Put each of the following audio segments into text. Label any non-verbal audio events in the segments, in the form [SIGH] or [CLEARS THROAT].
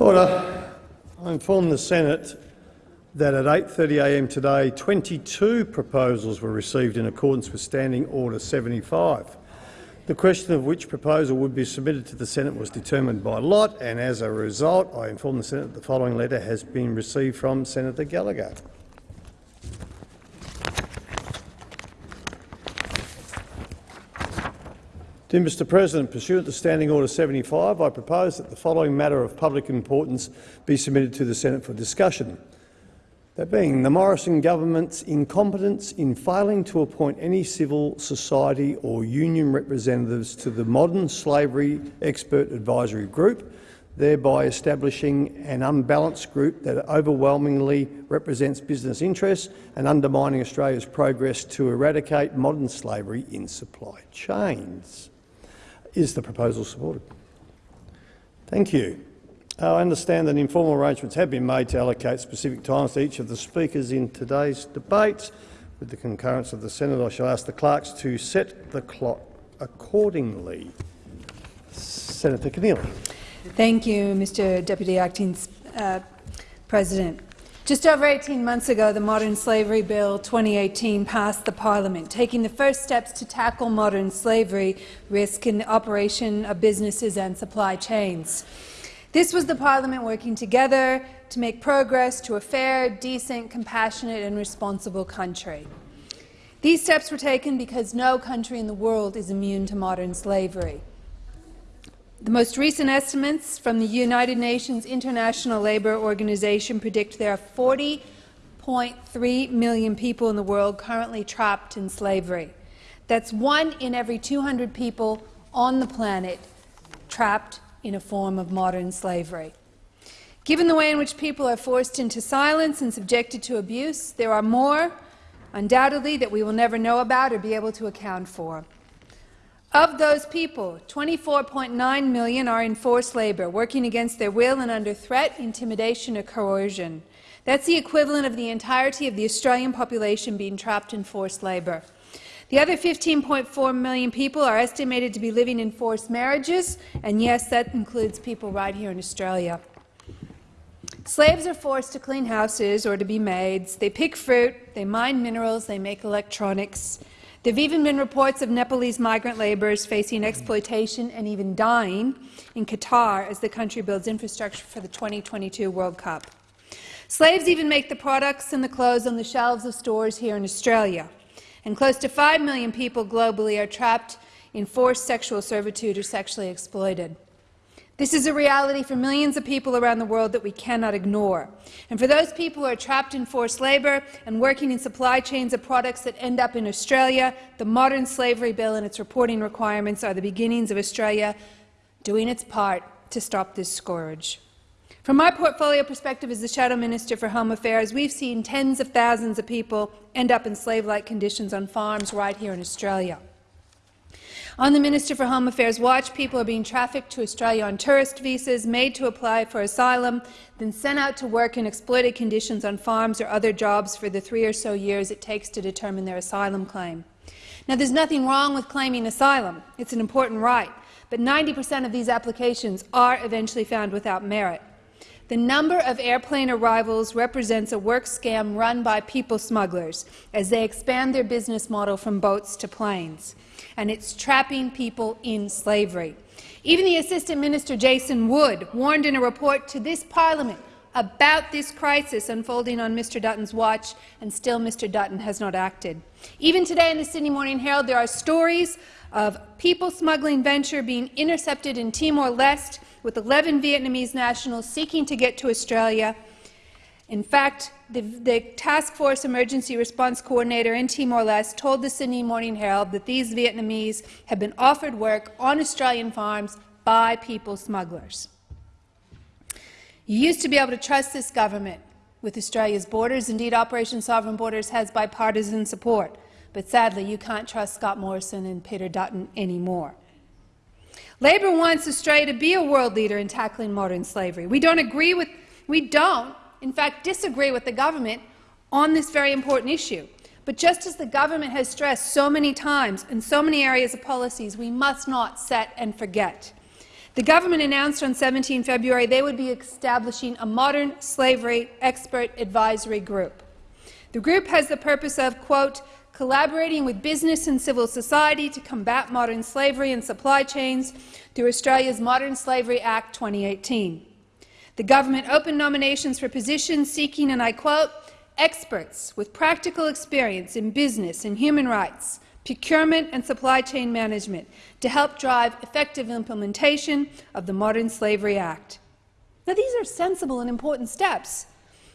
Order. I inform the Senate that at 8.30am today 22 proposals were received in accordance with Standing Order 75. The question of which proposal would be submitted to the Senate was determined by lot, and as a result, I inform the Senate that the following letter has been received from Senator Gallagher. Dear Mr President, pursuant to Standing Order 75, I propose that the following matter of public importance be submitted to the Senate for discussion. That being the Morrison government's incompetence in failing to appoint any civil society or union representatives to the Modern Slavery Expert Advisory Group, thereby establishing an unbalanced group that overwhelmingly represents business interests and undermining Australia's progress to eradicate modern slavery in supply chains. Is the proposal supported? Thank you. I understand that informal arrangements have been made to allocate specific times to each of the speakers in today's debates. With the concurrence of the Senate, I shall ask the clerks to set the clock accordingly. Senator Keneally. Thank you, Mr Deputy Acting uh, President. Just over 18 months ago, the Modern Slavery Bill 2018 passed the parliament, taking the first steps to tackle modern slavery risk in the operation of businesses and supply chains. This was the parliament working together to make progress to a fair, decent, compassionate and responsible country. These steps were taken because no country in the world is immune to modern slavery. The most recent estimates from the United Nations International Labour Organization predict there are 40.3 million people in the world currently trapped in slavery. That's one in every 200 people on the planet trapped in a form of modern slavery. Given the way in which people are forced into silence and subjected to abuse, there are more, undoubtedly, that we will never know about or be able to account for. Of those people, 24.9 million are in forced labour, working against their will and under threat, intimidation or coercion. That's the equivalent of the entirety of the Australian population being trapped in forced labour. The other 15.4 million people are estimated to be living in forced marriages, and yes, that includes people right here in Australia. Slaves are forced to clean houses or to be maids. They pick fruit, they mine minerals, they make electronics. There have even been reports of Nepalese migrant labourers facing exploitation and even dying in Qatar as the country builds infrastructure for the 2022 World Cup. Slaves even make the products and the clothes on the shelves of stores here in Australia and close to 5 million people globally are trapped in forced sexual servitude or sexually exploited. This is a reality for millions of people around the world that we cannot ignore. And for those people who are trapped in forced labour and working in supply chains of products that end up in Australia, the modern slavery bill and its reporting requirements are the beginnings of Australia doing its part to stop this scourge. From my portfolio perspective as the Shadow Minister for Home Affairs, we've seen tens of thousands of people end up in slave-like conditions on farms right here in Australia. On the Minister for Home Affairs watch, people are being trafficked to Australia on tourist visas, made to apply for asylum, then sent out to work in exploited conditions on farms or other jobs for the three or so years it takes to determine their asylum claim. Now, there's nothing wrong with claiming asylum. It's an important right. But 90 per cent of these applications are eventually found without merit. The number of airplane arrivals represents a work scam run by people smugglers as they expand their business model from boats to planes, and it's trapping people in slavery. Even the Assistant Minister Jason Wood warned in a report to this parliament about this crisis unfolding on Mr Dutton's watch, and still Mr Dutton has not acted. Even today in the Sydney Morning Herald, there are stories of people smuggling venture being intercepted in Timor-Leste with 11 Vietnamese nationals seeking to get to Australia. In fact, the, the, Task Force Emergency Response Coordinator in Timor-Leste told the Sydney Morning Herald that these Vietnamese had been offered work on Australian farms by people smugglers. You used to be able to trust this government with Australia's borders. Indeed, Operation Sovereign Borders has bipartisan support. But sadly, you can't trust Scott Morrison and Peter Dutton anymore. Labor wants Australia to be a world leader in tackling modern slavery. We don't agree with, we don't, in fact, disagree with the government on this very important issue. But just as the government has stressed so many times in so many areas of policies, we must not set and forget The government announced on 17 February they would be establishing a modern slavery expert advisory group. The group has the purpose of, quote, collaborating with business and civil society to combat modern slavery and supply chains through Australia's Modern Slavery Act 2018. The government opened nominations for positions seeking, and I quote, experts with practical experience in business and human rights, procurement and supply chain management to help drive effective implementation of the Modern Slavery Act. Now, these are sensible and important steps,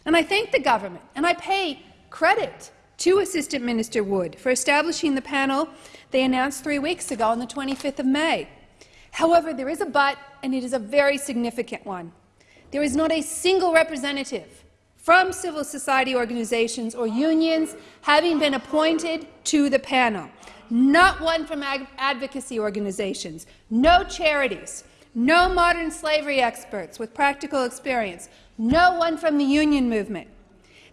and I thank the government, and I pay credit to Assistant Minister Wood for establishing the panel they announced three weeks ago on the 25th of May. However, there is a but, and it is a very significant one. There is not a single representative from civil society organizations or unions having been appointed to the panel. Not one from advocacy organizations, no charities, no modern slavery experts with practical experience, no one from the union movement.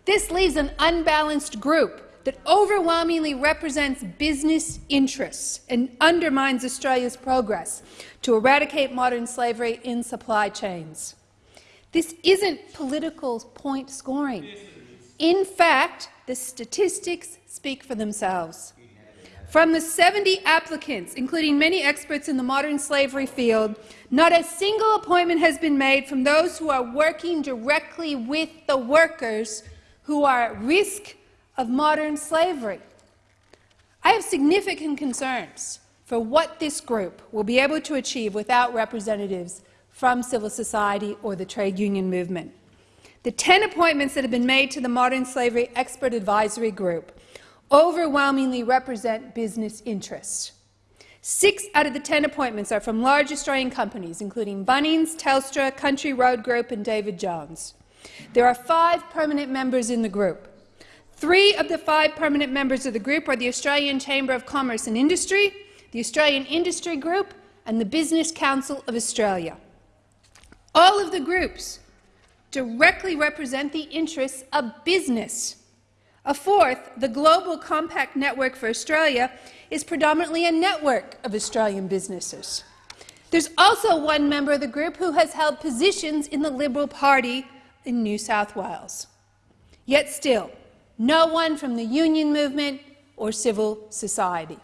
This leaves an unbalanced group that overwhelmingly represents business interests and undermines Australia's progress to eradicate modern slavery in supply chains. This isn't political point scoring. In fact, the statistics speak for themselves. From the 70 applicants, including many experts in the modern slavery field, not a single appointment has been made from those who are working directly with the workers who are at risk of modern slavery. I have significant concerns for what this group will be able to achieve without representatives from civil society or the trade union movement. The 10 appointments that have been made to the Modern Slavery Expert Advisory Group overwhelmingly represent business interests. Six out of the 10 appointments are from large Australian companies, including Bunnings, Telstra, Country Road Group and David Jones. There are five permanent members in the group. Three of the five permanent members of the group are the Australian Chamber of Commerce and Industry, the Australian Industry Group and the Business Council of Australia. All of the groups directly represent the interests of business. A fourth, the Global Compact Network for Australia, is predominantly a network of Australian businesses. There's also one member of the group who has held positions in the Liberal Party in New South Wales. Yet still, no one from the union movement or civil society.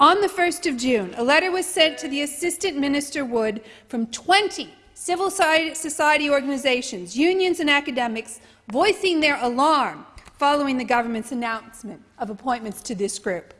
On the 1st of June, a letter was sent to the Assistant Minister Wood from 20 civil society organizations, unions and academics voicing their alarm following the government's announcement of appointments to this group.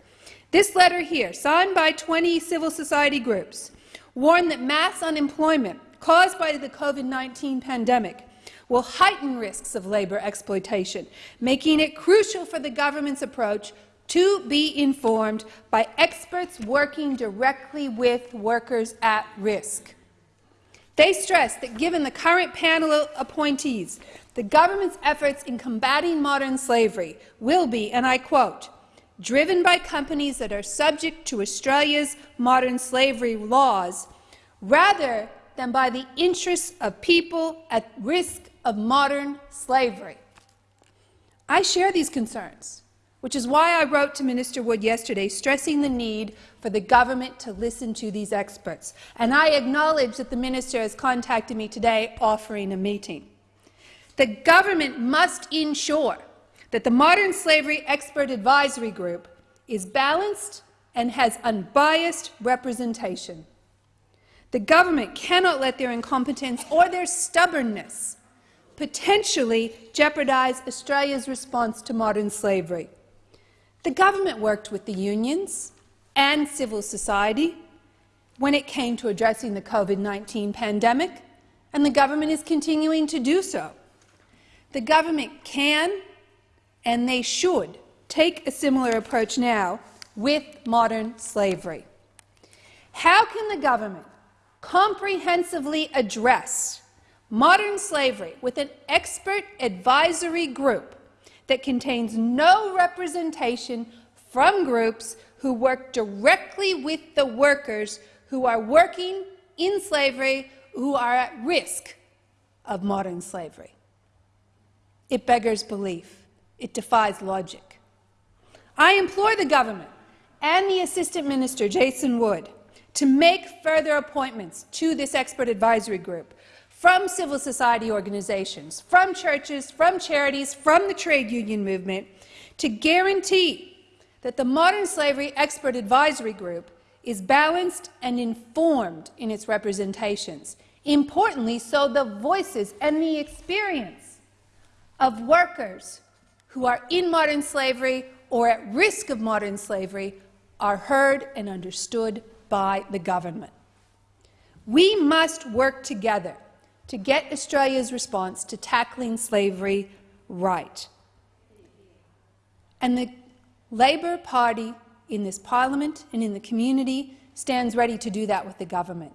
This letter here, signed by 20 civil society groups, warned that mass unemployment caused by the COVID-19 pandemic will heighten risks of labour exploitation, making it crucial for the government's approach to be informed by experts working directly with workers at risk. They stress that given the current panel of appointees, the government's efforts in combating modern slavery will be, and I quote, driven by companies that are subject to Australia's modern slavery laws, rather than by the interests of people at risk of modern slavery. I share these concerns, which is why I wrote to Minister Wood yesterday stressing the need for the government to listen to these experts. And I acknowledge that the minister has contacted me today offering a meeting. The government must ensure that the Modern Slavery Expert Advisory Group is balanced and has unbiased representation. The government cannot let their incompetence or their stubbornness potentially jeopardize Australia's response to modern slavery. The government worked with the unions and civil society when it came to addressing the COVID-19 pandemic, and the government is continuing to do so. The government can and they should take a similar approach now with modern slavery. How can the government comprehensively address modern slavery with an expert advisory group that contains no representation from groups who work directly with the workers who are working in slavery, who are at risk of modern slavery. It beggars belief. It defies logic. I implore the government and the Assistant Minister, Jason Wood, to make further appointments to this expert advisory group from civil society organizations, from churches, from charities, from the trade union movement, to guarantee that the Modern Slavery Expert Advisory Group is balanced and informed in its representations. Importantly, so the voices and the experience of workers who are in modern slavery or at risk of modern slavery are heard and understood by the government. We must work together to get Australia's response to tackling slavery right. And the Labor Party in this parliament and in the community stands ready to do that with the government,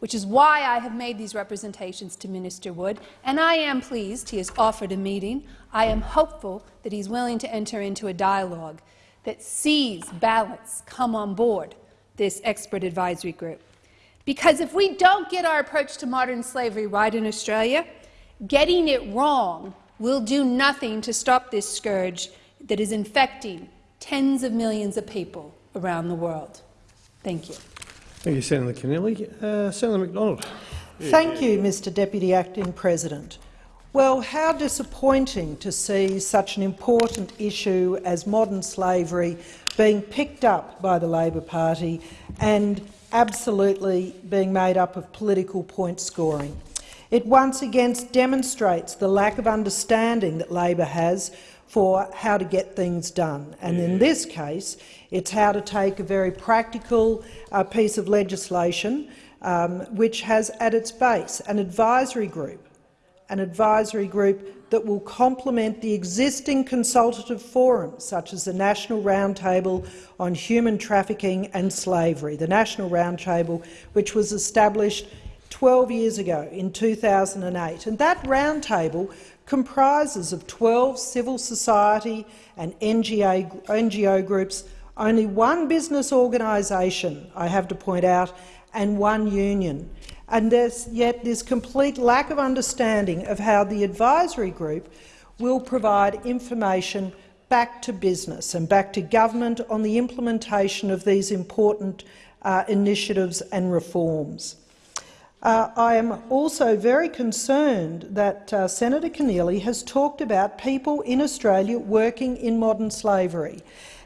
which is why I have made these representations to Minister Wood, and I am pleased he has offered a meeting. I am hopeful that he's willing to enter into a dialogue that sees balance come on board this expert advisory group. Because if we don't get our approach to modern slavery right in Australia, getting it wrong will do nothing to stop this scourge that is infecting tens of millions of people around the world. Thank you. Thank you, Senator Keneally. Uh, Senator McDonald. Thank you, Mr Deputy Acting President. Well, how disappointing to see such an important issue as modern slavery being picked up by the Labor Party and absolutely being made up of political point scoring. It once again demonstrates the lack of understanding that Labor has for how to get things done. And in this case, it's how to take a very practical uh, piece of legislation um, which has at its base an advisory group, an advisory group that will complement the existing consultative forums, such as the National Roundtable on Human Trafficking and Slavery, the National Roundtable which was established 12 years ago in 2008. And that roundtable comprises of 12 civil society and NGO, NGO groups, only one business organisation, I have to point out, and one union. And there's yet this complete lack of understanding of how the advisory group will provide information back to business and back to government on the implementation of these important uh, initiatives and reforms. Uh, I am also very concerned that uh, Senator Keneally has talked about people in Australia working in modern slavery,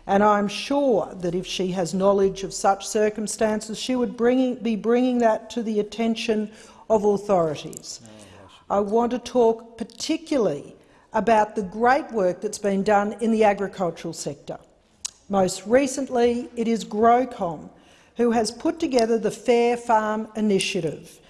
and I'm sure that if she has knowledge of such circumstances, she would bring, be bringing that to the attention of authorities. Oh, I want to talk particularly about the great work that's been done in the agricultural sector. Most recently, it is GrowCom who has put together the Fair Farm Initiative,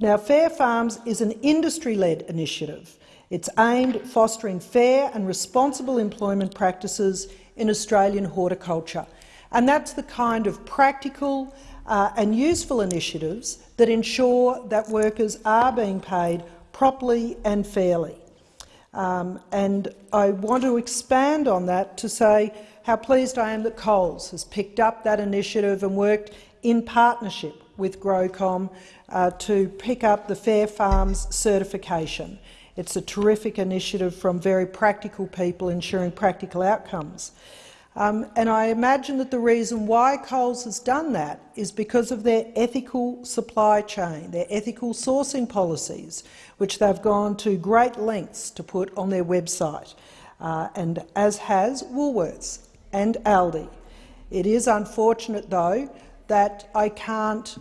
now, Fair Farms is an industry-led initiative. It's aimed at fostering fair and responsible employment practices in Australian horticulture. And that's the kind of practical uh, and useful initiatives that ensure that workers are being paid properly and fairly. Um, and I want to expand on that to say how pleased I am that Coles has picked up that initiative and worked in partnership with GrowCom uh, to pick up the Fair Farms certification. It's a terrific initiative from very practical people ensuring practical outcomes. Um, and I imagine that the reason why Coles has done that is because of their ethical supply chain, their ethical sourcing policies, which they've gone to great lengths to put on their website, uh, and as has Woolworths and Aldi. It is unfortunate, though, that I can't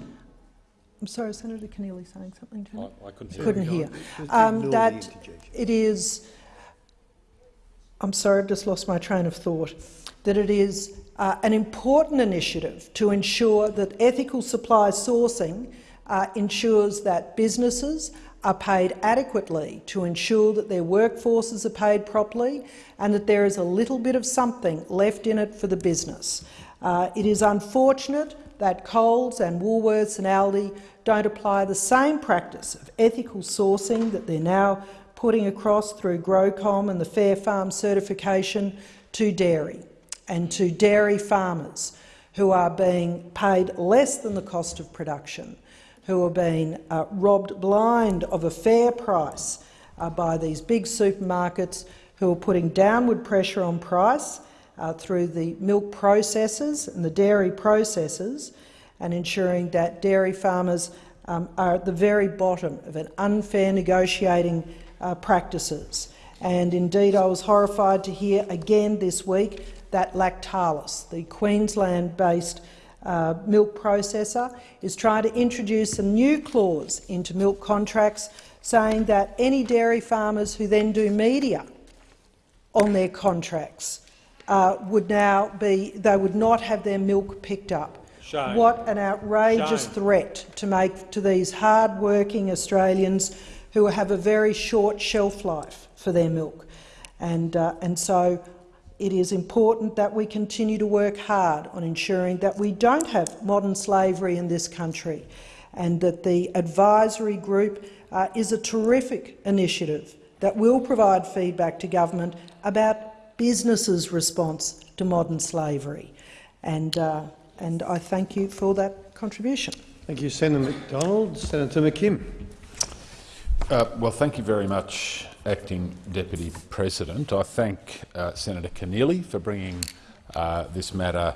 I'm sorry, Senator Keneally saying something to me? I, I couldn't hear. Couldn't hear. Um, that it is, I'm sorry, I've just lost my train of thought, that it is uh, an important initiative to ensure that ethical supply sourcing uh, ensures that businesses are paid adequately to ensure that their workforces are paid properly and that there is a little bit of something left in it for the business. Uh, it is unfortunate that Coles and Woolworths and Aldi don't apply the same practice of ethical sourcing that they're now putting across through GrowCom and the Fair Farm certification to dairy and to dairy farmers who are being paid less than the cost of production, who are being uh, robbed blind of a fair price uh, by these big supermarkets who are putting downward pressure on price uh, through the milk processors and the dairy processors, and ensuring that dairy farmers um, are at the very bottom of an unfair negotiating uh, practices. And indeed, I was horrified to hear again this week that Lactalis, the Queensland-based uh, milk processor, is trying to introduce a new clause into milk contracts saying that any dairy farmers who then do media on their contracts uh, would now be they would not have their milk picked up. Shame. What an outrageous Shame. threat to make to these hard-working Australians who have a very short shelf life for their milk. And, uh, and so it is important that we continue to work hard on ensuring that we don't have modern slavery in this country and that the advisory group uh, is a terrific initiative that will provide feedback to government about businesses' response to modern slavery. And, uh, and I thank you for that contribution. Thank you, Senator McDonald. Senator McKim. Uh, well, thank you very much, Acting Deputy President. I thank uh, Senator Keneally for bringing uh, this matter,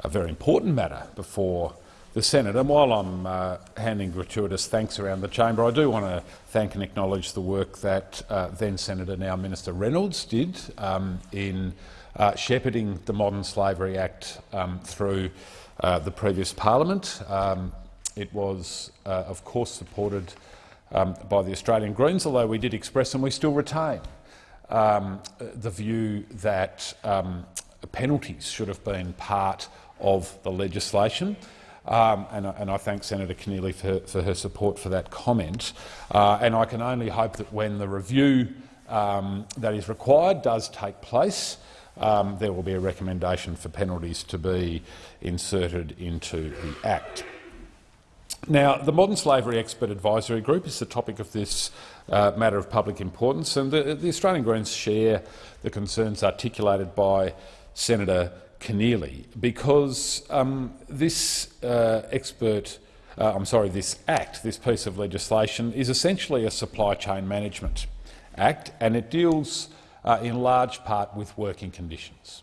a very important matter, before the Senate. And while I'm uh, handing gratuitous thanks around the chamber, I do want to thank and acknowledge the work that uh, then Senator, now Minister Reynolds, did um, in uh, shepherding the Modern Slavery Act um, through the previous parliament. Um, it was, of course, supported um, by the Australian Greens, although we did express and we still retain um, the view that um, penalties should have been part of the legislation. Um, and, and, I thank Senator Keneally for, for, her support for that comment. Uh, and I can only hope that when the review um, that is required does take place, um, there will be a recommendation for penalties to be inserted into the Act. Now, the Modern Slavery Expert Advisory Group is the topic of this uh, matter of public importance, and the, the, Australian Greens share the concerns articulated by Senator Keneally because um, this uh, expert, uh, I'm sorry, this act, this piece of legislation, is essentially a supply chain management act, and it deals uh, in large part with working conditions.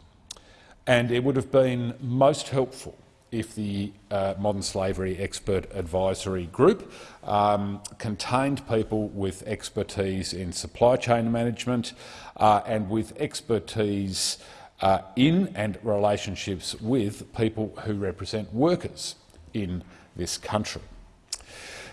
And it would have been most helpful if the uh, Modern Slavery Expert Advisory Group um, contained people with expertise in supply chain management uh, and with expertise uh, in and relationships with people who represent workers in this country.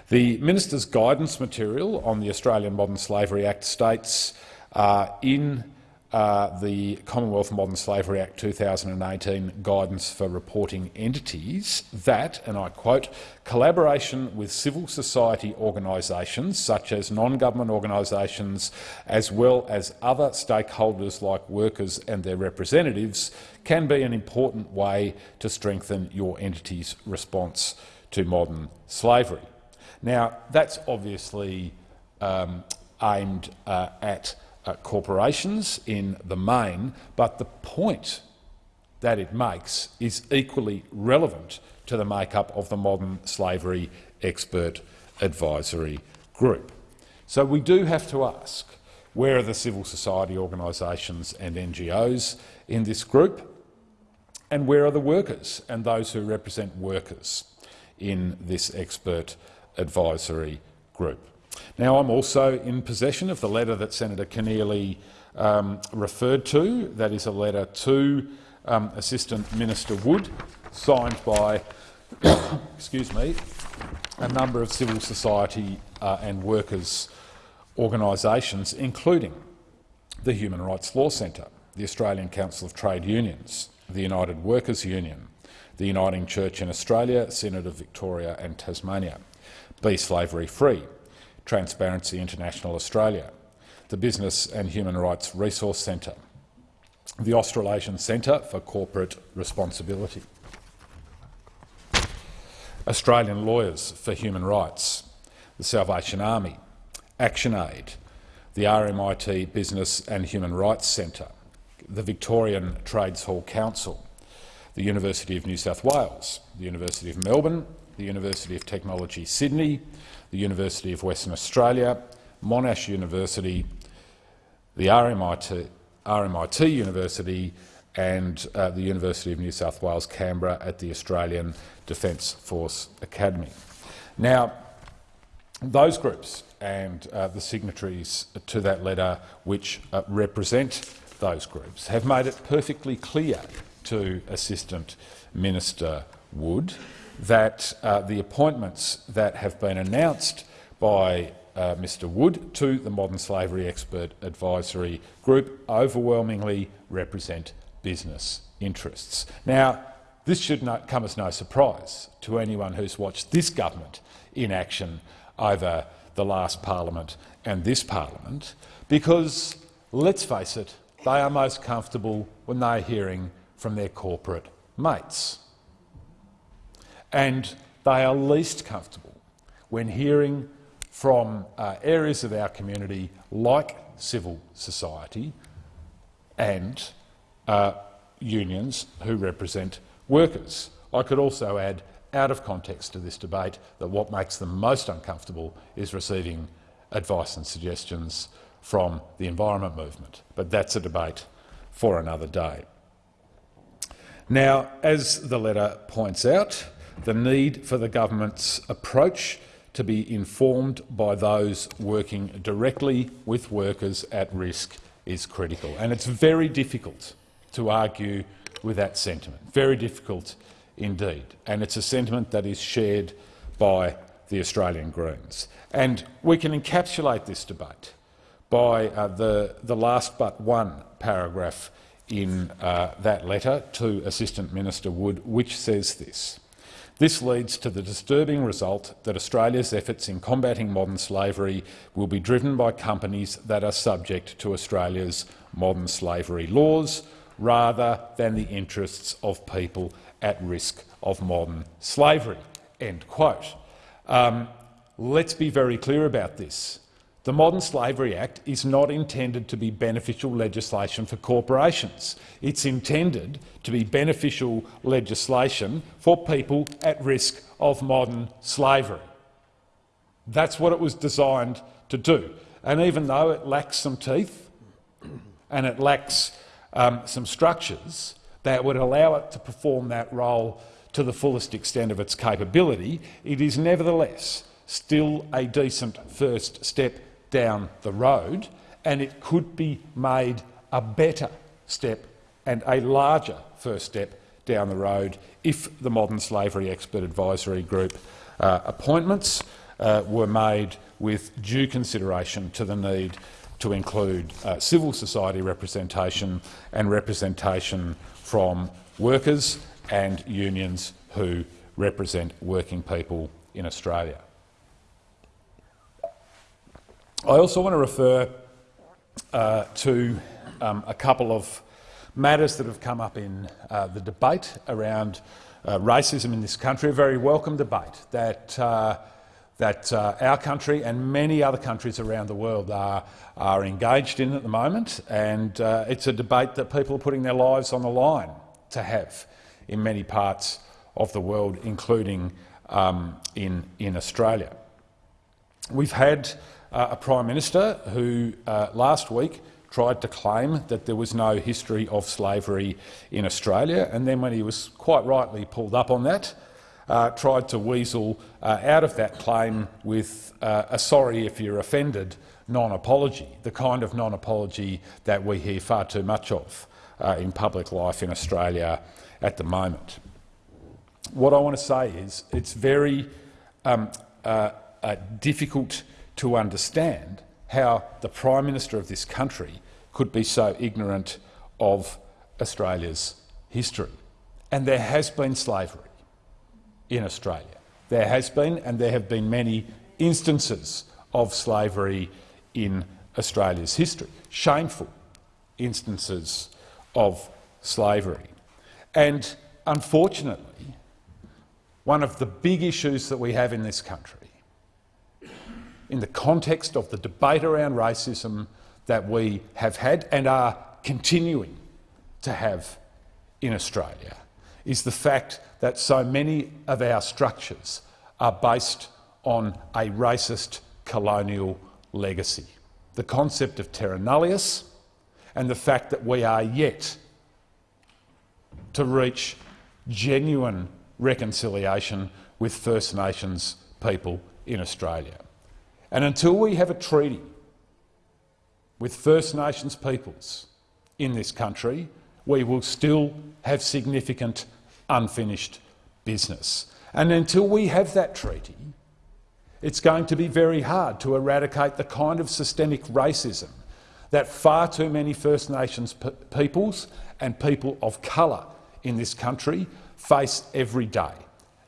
The Minister's guidance material on the Australian Modern Slavery Act states uh, in uh, the Commonwealth Modern Slavery Act 2018 guidance for reporting entities that, and I quote, collaboration with civil society organisations such as non-government organisations as well as other stakeholders like workers and their representatives can be an important way to strengthen your entity's response to modern slavery. Now, that's obviously um, aimed uh, at uh, corporations in the main, but the point that it makes is equally relevant to the makeup of the modern slavery expert advisory group. So we do have to ask, where are the civil society organisations and NGOs in this group? And where are the workers and those who represent workers in this expert advisory group? Now, I'm also in possession of the letter that Senator Keneally um, referred to. That is a letter to um, Assistant Minister Wood, signed by [COUGHS] excuse me, a number of civil society uh, and workers' organisations, including the Human Rights Law Centre, the Australian Council of Trade Unions, the United Workers' Union, the Uniting Church in Australia, Synod of Victoria and Tasmania, Be Slavery Free, Transparency International Australia, the Business and Human Rights Resource Centre, the Australasian Centre for Corporate Responsibility, Australian Lawyers for Human Rights, the Salvation Army, ActionAid, the RMIT Business and Human Rights Centre, the Victorian Trades Hall Council, the University of New South Wales, the University of Melbourne, the University of Technology Sydney, the University of Western Australia, Monash University, the RMIT, RMIT University and uh, the University of New South Wales, Canberra at the Australian Defence Force Academy. Now, those groups and uh, the signatories to that letter which uh, represent those groups have made it perfectly clear to Assistant Minister Wood that uh, the appointments that have been announced by uh, Mr Wood to the Modern Slavery Expert Advisory Group overwhelmingly represent business interests. Now, this should not come as no surprise to anyone who's watched this government in action over the last parliament and this parliament, because, let's face it, they are most comfortable when they're hearing from their corporate mates. And they are least comfortable when hearing from uh, areas of our community like civil society and uh, unions who represent workers. I could also add, out of context to this debate, that what makes them most uncomfortable is receiving advice and suggestions from the environment movement. But that's a debate for another day. Now, as the letter points out, the need for the government's approach to be informed by those working directly with workers at risk is critical. And it's very difficult to argue with that sentiment, very difficult indeed. And it's a sentiment that is shared by the Australian Greens. And we can encapsulate this debate by uh, the, the last but one paragraph in uh, that letter to Assistant Minister Wood, which says this. This leads to the disturbing result that Australia's efforts in combating modern slavery will be driven by companies that are subject to Australia's modern slavery laws rather than the interests of people at risk of modern slavery." End quote. Um, let's be very clear about this. The Modern Slavery Act is not intended to be beneficial legislation for corporations. It's intended to be beneficial legislation for people at risk of modern slavery. That's what it was designed to do. And even though it lacks some teeth [CLEARS THROAT] and it lacks um, some structures that would allow it to perform that role to the fullest extent of its capability, it is nevertheless still a decent first step down the road, and it could be made a better step and a larger first step down the road if the Modern Slavery Expert Advisory Group uh, appointments uh, were made with due consideration to the need to include uh, civil society representation and representation from workers and unions who represent working people in Australia. I also want to refer uh, to um, a couple of matters that have come up in uh, the debate around uh, racism in this country, a very welcome debate that, uh, that uh, our country and many other countries around the world are, are engaged in at the moment. And uh, it's a debate that people are putting their lives on the line to have in many parts of the world, including um, in, in Australia. We've had uh, a Prime Minister who uh, last week tried to claim that there was no history of slavery in Australia, and then when he was quite rightly pulled up on that, uh, tried to weasel uh, out of that claim with uh, a sorry if you're offended non-apology, the kind of non-apology that we hear far too much of uh, in public life in Australia at the moment. What I want to say is it's very um, difficult to understand how the Prime Minister of this country could be so ignorant of Australia's history. And there has been slavery in Australia. There has been, and there have been many instances of slavery in Australia's history, shameful instances of slavery. And unfortunately, one of the big issues that we have in this country in the context of the debate around racism that we have had and are continuing to have in Australia is the fact that so many of our structures are based on a racist colonial legacy. The concept of terra nullius and the fact that we are yet to reach genuine reconciliation with First Nations people in Australia. And until we have a treaty with First Nations peoples in this country, we will still have significant unfinished business. And until we have that treaty, it's going to be very hard to eradicate the kind of systemic racism that far too many First Nations peoples and people of colour in this country face every day.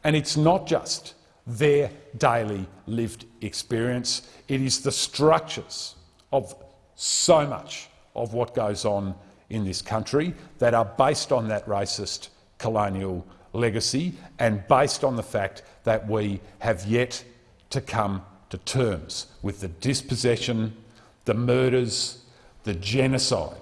And it's not just their daily lived experience, it is the structures of so much of what goes on in this country that are based on that racist colonial legacy and based on the fact that we have yet to come to terms with the dispossession, the murders, the genocide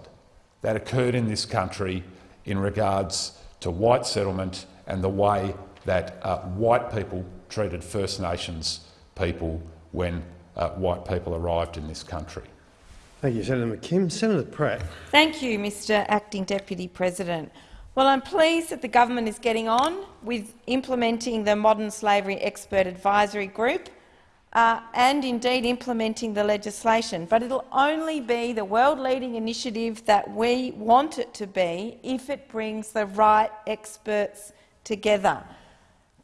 that occurred in this country in regards to white settlement and the way that uh, white people treated First Nations people when uh, white people arrived in this country. Thank you, Senator McKim. Senator Pratt. Thank you, Mr Acting Deputy President. Well, I'm pleased that the government is getting on with implementing the Modern Slavery Expert Advisory Group uh, and indeed implementing the legislation. But it'll only be the world-leading initiative that we want it to be if it brings the right experts together,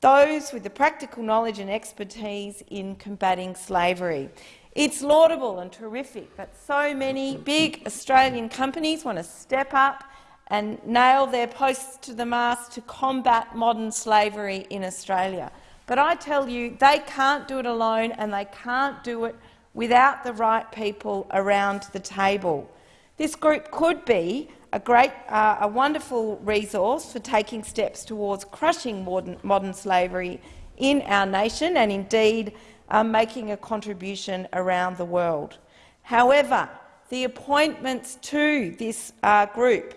those with the practical knowledge and expertise in combating slavery. It's laudable and terrific that so many big Australian companies want to step up and nail their posts to the mast to combat modern slavery in Australia. But I tell you, they can't do it alone and they can't do it without the right people around the table. This group could be a great, uh, a wonderful resource for taking steps towards crushing modern, modern slavery in our nation and indeed uh, making a contribution around the world. However, the appointments to this uh, group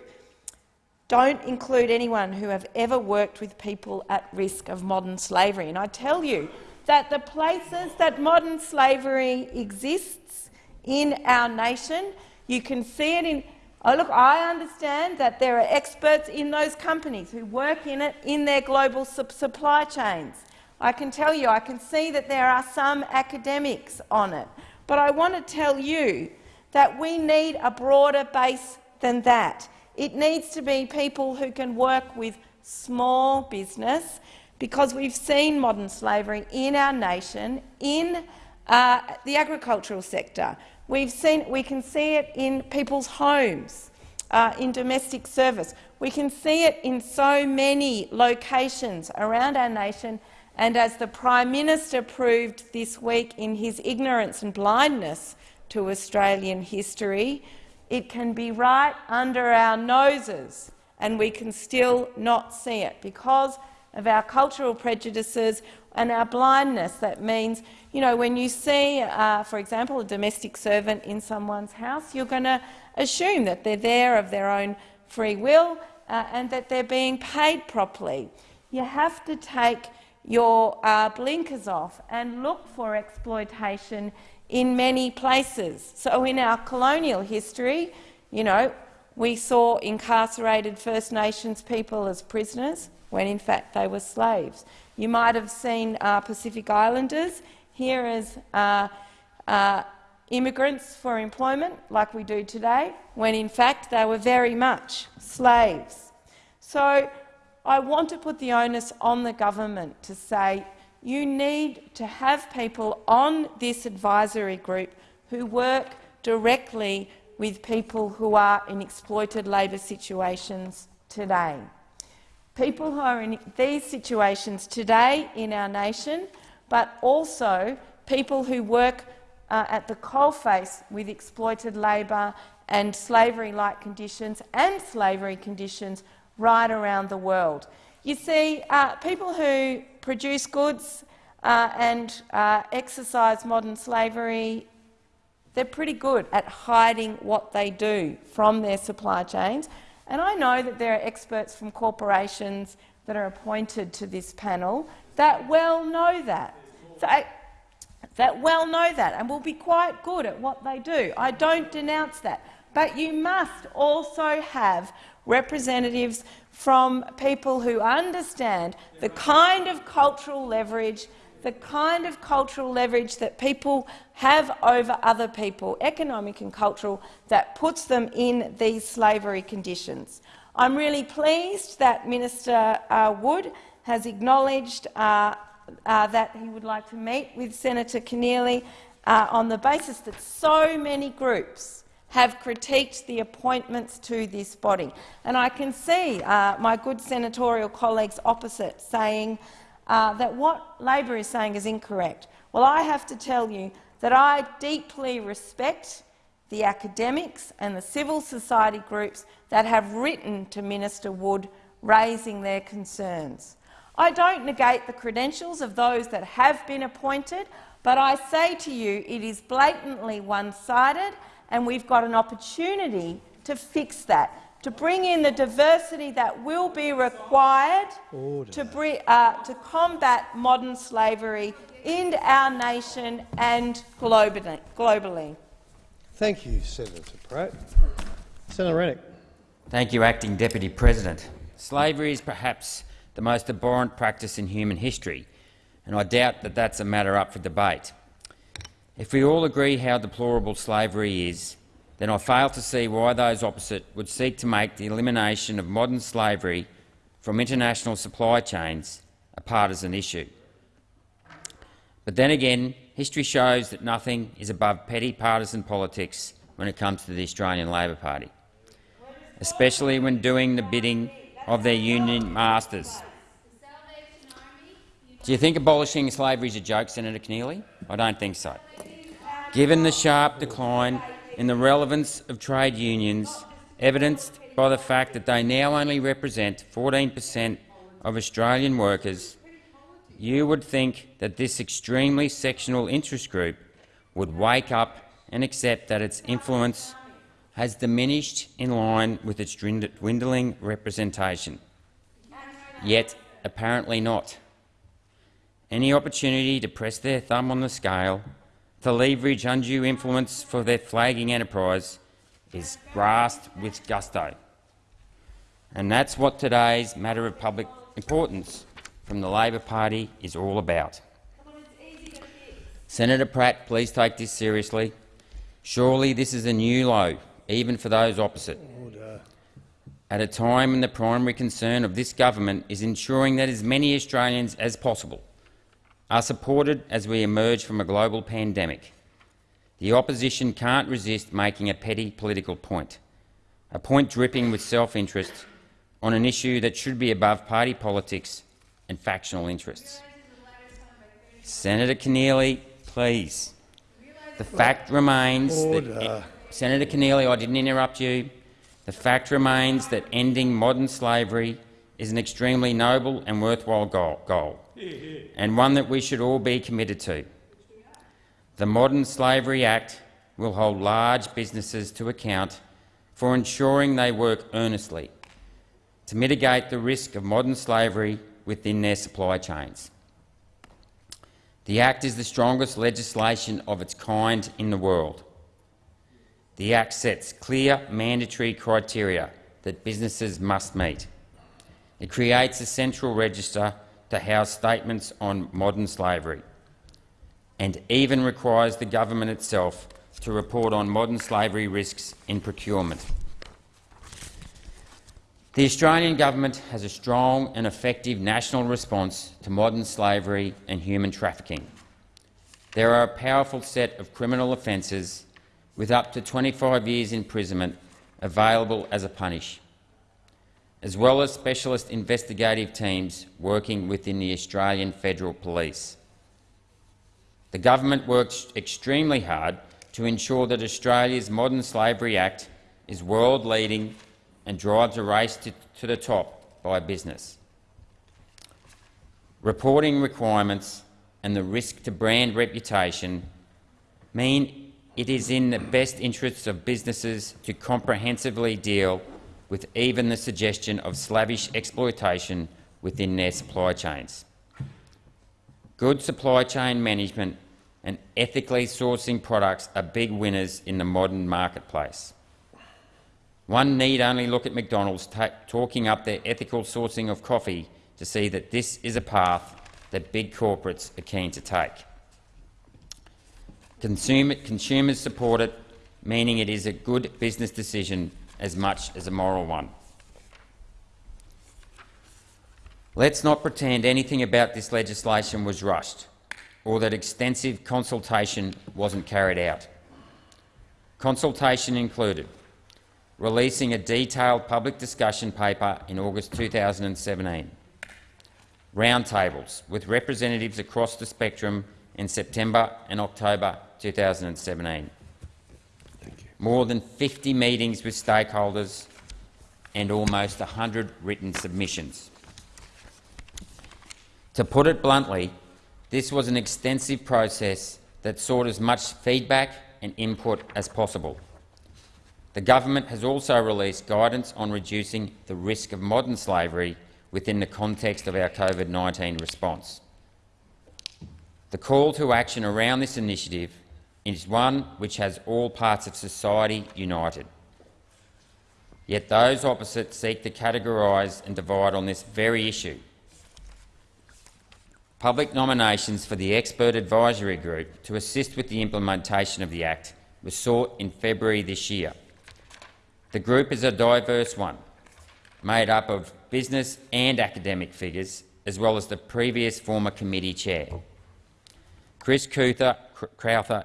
don't include anyone who have ever worked with people at risk of modern slavery. And I tell you that the places that modern slavery exists in our nation, you can see it in Oh, look, I understand that there are experts in those companies who work in it in their global supply chains. I can tell you, I can see that there are some academics on it. But I want to tell you that we need a broader base than that. It needs to be people who can work with small business because we've seen modern slavery in our nation in uh, the agricultural sector. We've seen, we can see it in people's homes, uh, in domestic service. We can see it in so many locations around our nation and as the Prime Minister proved this week in his ignorance and blindness to Australian history, it can be right under our noses and we can still not see it because of our cultural prejudices and our blindness. That means, you know, when you see, uh, for example, a domestic servant in someone's house, you're going to assume that they're there of their own free will uh, and that they're being paid properly. You have to take your uh, blinkers off and look for exploitation in many places. So in our colonial history, you know, we saw incarcerated First Nations people as prisoners when in fact they were slaves. You might have seen uh, Pacific Islanders here as uh, uh, immigrants for employment, like we do today, when in fact they were very much slaves. So I want to put the onus on the government to say you need to have people on this advisory group who work directly with people who are in exploited labour situations today. People who are in these situations today in our nation, but also people who work uh, at the coalface with exploited labour and slavery-like conditions and slavery conditions right around the world. You see, uh, people who produce goods uh, and uh, exercise modern slavery, they're pretty good at hiding what they do from their supply chains. And I know that there are experts from corporations that are appointed to this panel that well know that. That well know that and will be quite good at what they do. I don't denounce that. but you must also have representatives from people who understand the kind of cultural leverage the kind of cultural leverage that people have over other people, economic and cultural, that puts them in these slavery conditions. I'm really pleased that Minister uh, Wood has acknowledged uh, uh, that he would like to meet with Senator Keneally uh, on the basis that so many groups have critiqued the appointments to this body. And I can see uh, my good senatorial colleagues opposite saying uh, that what Labor is saying is incorrect. Well, I have to tell you that I deeply respect the academics and the civil society groups that have written to Minister Wood raising their concerns. I don't negate the credentials of those that have been appointed, but I say to you it is blatantly one-sided and we've got an opportunity to fix that to bring in the diversity that will be required to, bring, uh, to combat modern slavery in our nation and globally. globally. Thank you, Senator Pratt. Senator Rennick. Thank you, Acting Deputy President. Slavery is perhaps the most abhorrent practice in human history, and I doubt that that's a matter up for debate. If we all agree how deplorable slavery is, then I fail to see why those opposite would seek to make the elimination of modern slavery from international supply chains a partisan issue. But then again, history shows that nothing is above petty partisan politics when it comes to the Australian Labor Party, especially when doing the bidding of their union masters. Do you think abolishing slavery is a joke, Senator Keneally? I don't think so. Given the sharp decline in the relevance of trade unions, evidenced by the fact that they now only represent 14 per cent of Australian workers, you would think that this extremely sectional interest group would wake up and accept that its influence has diminished in line with its dwindling representation. Yet, apparently not. Any opportunity to press their thumb on the scale to leverage undue influence for their flagging enterprise is grasped with gusto. And that's what today's matter of public importance from the Labor Party is all about. Senator Pratt, please take this seriously. Surely this is a new low, even for those opposite. At a time when the primary concern of this government is ensuring that as many Australians as possible are supported as we emerge from a global pandemic. The opposition can't resist making a petty political point, a point dripping with self-interest on an issue that should be above party politics and factional interests. Senator Keneally, please. The fact remains Order. that Senator Keneally, I didn't interrupt you. The fact remains that ending modern slavery is an extremely noble and worthwhile goal and one that we should all be committed to. The Modern Slavery Act will hold large businesses to account for ensuring they work earnestly to mitigate the risk of modern slavery within their supply chains. The Act is the strongest legislation of its kind in the world. The Act sets clear mandatory criteria that businesses must meet. It creates a central register to house statements on modern slavery and even requires the government itself to report on modern slavery risks in procurement. The Australian government has a strong and effective national response to modern slavery and human trafficking. There are a powerful set of criminal offences with up to 25 years imprisonment available as a punish as well as specialist investigative teams working within the Australian Federal Police. The government works extremely hard to ensure that Australia's Modern Slavery Act is world-leading and drives a race to, to the top by business. Reporting requirements and the risk to brand reputation mean it is in the best interests of businesses to comprehensively deal with even the suggestion of slavish exploitation within their supply chains. Good supply chain management and ethically sourcing products are big winners in the modern marketplace. One need only look at McDonald's talking up their ethical sourcing of coffee to see that this is a path that big corporates are keen to take. Consumer, consumers support it, meaning it is a good business decision as much as a moral one. Let's not pretend anything about this legislation was rushed or that extensive consultation wasn't carried out. Consultation included releasing a detailed public discussion paper in August 2017, roundtables with representatives across the spectrum in September and October 2017, more than 50 meetings with stakeholders and almost 100 written submissions. To put it bluntly, this was an extensive process that sought as much feedback and input as possible. The government has also released guidance on reducing the risk of modern slavery within the context of our COVID-19 response. The call to action around this initiative is one which has all parts of society united. Yet those opposite seek to categorise and divide on this very issue. Public nominations for the Expert Advisory Group to assist with the implementation of the Act were sought in February this year. The group is a diverse one, made up of business and academic figures, as well as the previous former committee chair. Chris Crewther,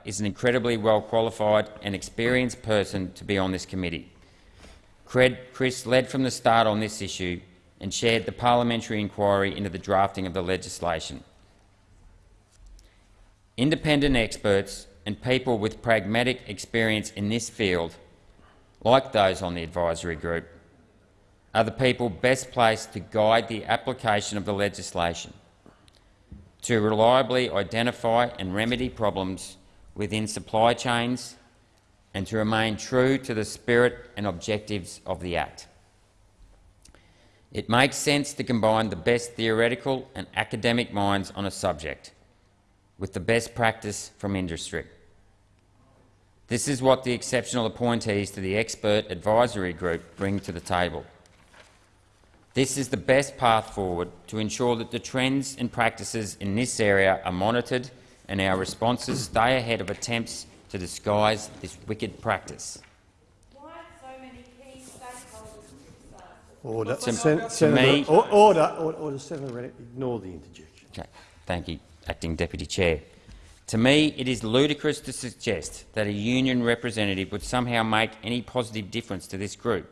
is an incredibly well-qualified and experienced person to be on this committee. Chris led from the start on this issue and chaired the parliamentary inquiry into the drafting of the legislation. Independent experts and people with pragmatic experience in this field, like those on the advisory group, are the people best placed to guide the application of the legislation, to reliably identify and remedy problems within supply chains and to remain true to the spirit and objectives of the Act. It makes sense to combine the best theoretical and academic minds on a subject with the best practice from industry. This is what the exceptional appointees to the Expert Advisory Group bring to the table. This is the best path forward to ensure that the trends and practices in this area are monitored and our responses stay ahead of attempts to disguise this wicked practice. Order. To- Sen- Senator, me- or- order, order, order. Senator Rennick, ignore the interjection. Okay. Thank you, Acting Deputy Chair. To me, it is ludicrous to suggest that a union representative would somehow make any positive difference to this group,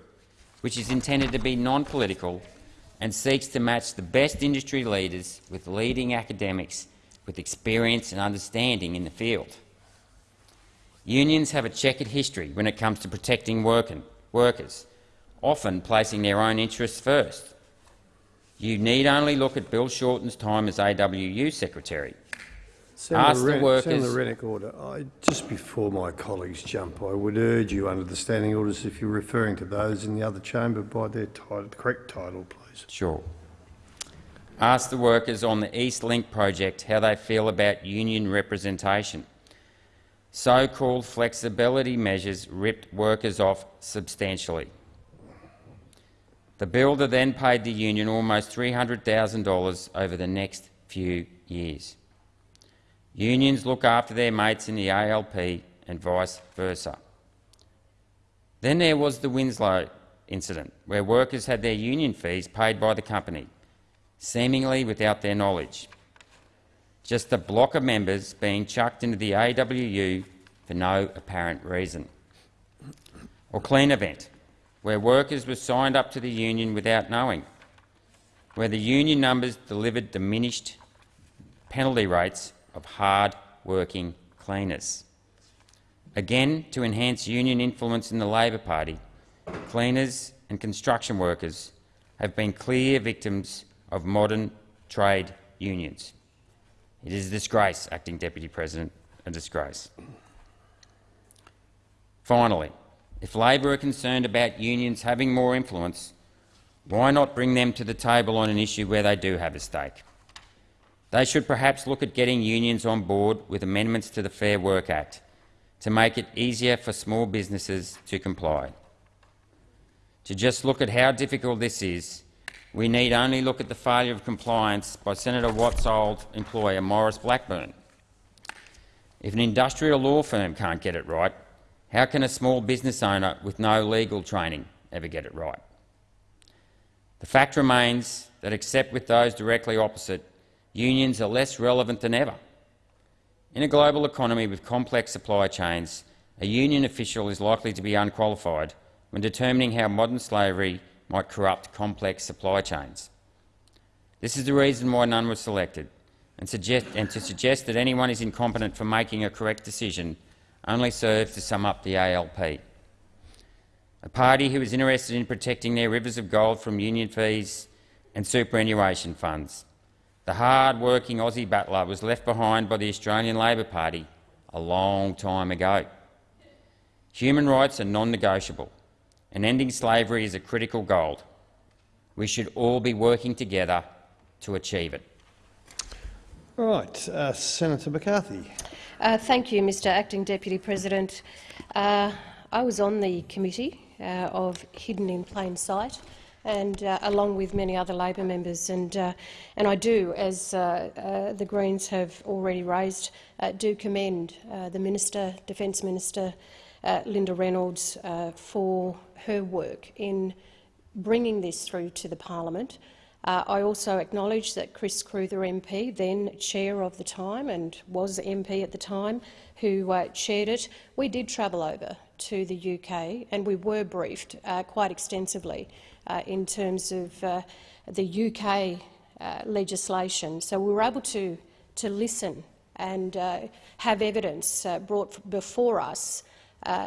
which is intended to be non-political and seeks to match the best industry leaders with leading academics with experience and understanding in the field. Unions have a checkered history when it comes to protecting workers, often placing their own interests first. You need only look at Bill Shorten's time as AWU Secretary. Senator Ask the Rennick, workers- Senator Rennick, order. I, just before my colleagues jump, I would urge you under the standing orders, if you're referring to those in the other chamber, by their title, correct title, please. Sure. Ask the workers on the East Link project how they feel about union representation. So-called flexibility measures ripped workers off substantially. The builder then paid the union almost $300,000 over the next few years. Unions look after their mates in the ALP and vice versa. Then there was the Winslow incident, where workers had their union fees paid by the company, seemingly without their knowledge. Just a block of members being chucked into the AWU for no apparent reason. Or Clean Event, where workers were signed up to the union without knowing, where the union numbers delivered diminished penalty rates of hard-working cleaners. Again, to enhance union influence in the Labor Party, cleaners and construction workers have been clear victims of modern trade unions. It is a disgrace, Acting Deputy President, a disgrace. Finally, if Labor are concerned about unions having more influence, why not bring them to the table on an issue where they do have a stake? They should perhaps look at getting unions on board with amendments to the Fair Work Act to make it easier for small businesses to comply. To just look at how difficult this is, we need only look at the failure of compliance by Senator Watt's old employer, Maurice Blackburn. If an industrial law firm can't get it right, how can a small business owner with no legal training ever get it right? The fact remains that, except with those directly opposite, unions are less relevant than ever. In a global economy with complex supply chains, a union official is likely to be unqualified when determining how modern slavery might corrupt complex supply chains. This is the reason why none was selected, and, suggest, and to suggest that anyone is incompetent for making a correct decision only serves to sum up the ALP. A party who is interested in protecting their rivers of gold from union fees and superannuation funds. The hard-working Aussie battler was left behind by the Australian Labor Party a long time ago. Human rights are non-negotiable, and ending slavery is a critical goal. We should all be working together to achieve it. All right, uh, Senator McCarthy. Uh, thank you, Mr Acting Deputy President. Uh, I was on the committee uh, of Hidden in Plain Sight, and uh, along with many other Labor members, and uh, and I do, as the Greens have already raised, do commend the Minister, Defence Minister Linda Reynolds, for her work in bringing this through to the parliament. Uh, I also acknowledge that Chris Crewther MP, then chair of the time and was MP at the time, who uh, chaired it, we did travel over to the UK and we were briefed uh, quite extensively uh, in terms of uh, the UK uh, legislation. So we were able to, to listen and have evidence brought before us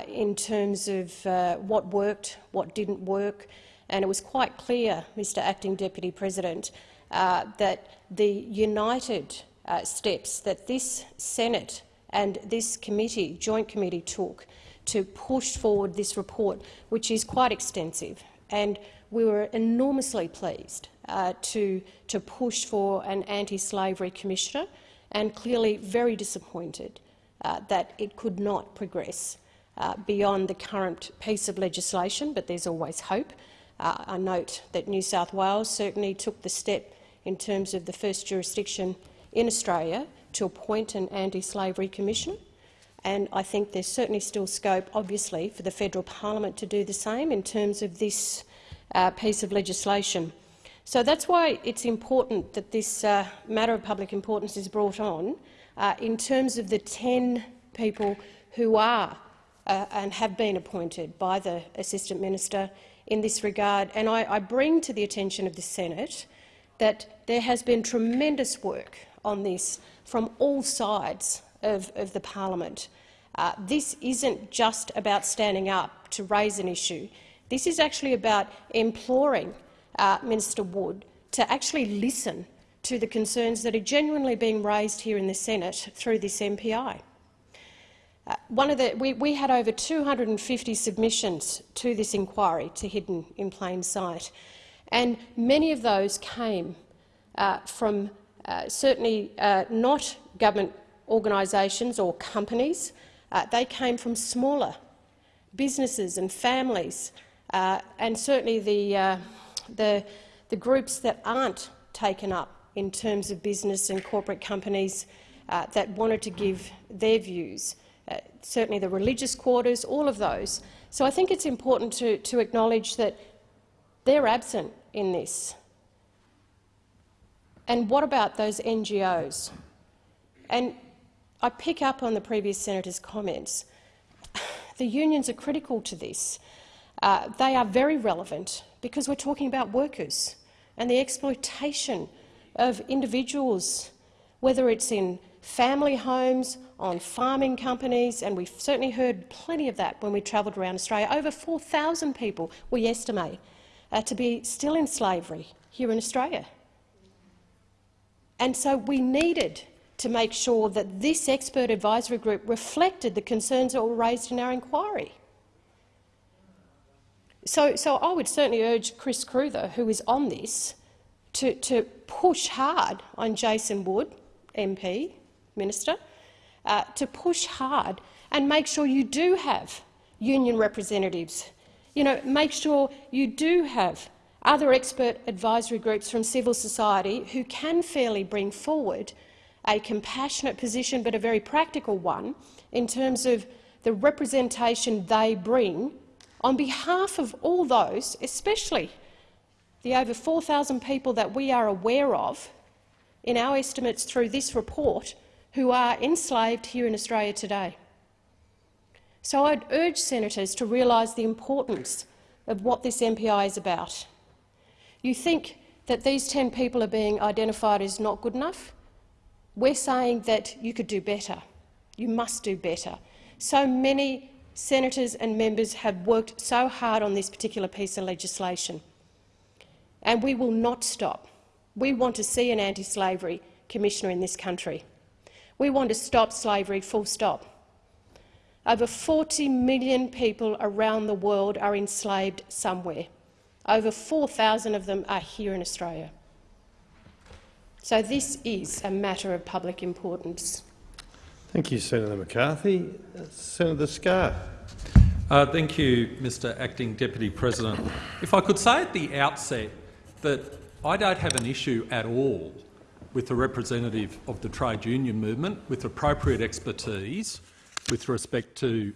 in terms of what worked, what didn't work, and it was quite clear, Mr Acting Deputy President, uh, that the united uh, steps that this Senate and this committee, joint committee took to push forward this report, which is quite extensive. And we were enormously pleased uh, to, to push for an anti-slavery commissioner and clearly very disappointed uh, that it could not progress uh, beyond the current piece of legislation, but there's always hope. Uh, I note that New South Wales certainly took the step in terms of the first jurisdiction in Australia to appoint an anti-slavery commission, and I think there's certainly still scope, obviously, for the federal parliament to do the same in terms of this uh, piece of legislation. So that's why it's important that this uh, matter of public importance is brought on uh, in terms of the 10 people who are uh, and have been appointed by the Assistant Minister in this regard, and I, I bring to the attention of the Senate that there has been tremendous work on this from all sides of, of the parliament. Uh, this isn't just about standing up to raise an issue. This is actually about imploring uh, Minister Wood to actually listen to the concerns that are genuinely being raised here in the Senate through this MPI. Uh, one of the, we, we, had over 250 submissions to this inquiry to Hidden in Plain Sight, and many of those came uh, from uh, certainly uh, not government organisations or companies. Uh, they came from smaller businesses and families, uh, and certainly the, the, the, groups that aren't taken up in terms of business and corporate companies that wanted to give their views uh, certainly the religious quarters, all of those. So I think it's important to, to acknowledge that they're absent in this. And what about those NGOs? And I pick up on the previous senator's comments. [SIGHS] The unions are critical to this. Uh, they are very relevant because we're talking about workers and the exploitation of individuals, whether it's in family homes, on farming companies, and we've certainly heard plenty of that when we travelled around Australia. Over 4,000 people, we estimate, uh, to be still in slavery here in Australia. And so we needed to make sure that this expert advisory group reflected the concerns that were raised in our inquiry. So, so I would certainly urge Chris Crewther, who is on this, to, to push hard on Jason Wood, MP, Minister, uh, to push hard and make sure you do have union representatives. You know, make sure you do have other expert advisory groups from civil society who can fairly bring forward a compassionate position but a very practical one in terms of the representation they bring on behalf of all those, especially the over 4,000 people that we are aware of in our estimates through this report who are enslaved here in Australia today. So I'd urge senators to realise the importance of what this MPI is about. You think that these 10 people are being identified as not good enough? We're saying that you could do better. You must do better. So many senators and members have worked so hard on this particular piece of legislation, and we will not stop. We want to see an anti-slavery commissioner in this country. We want to stop slavery, full stop. Over 40 million people around the world are enslaved somewhere. Over 4,000 of them are here in Australia. So this is a matter of public importance. Thank you, Senator McCarthy. Senator Scarr. Uh, thank you, Mr Acting Deputy President. If I could say at the outset that I don't have an issue at all with the representative of the trade union movement with appropriate expertise with respect to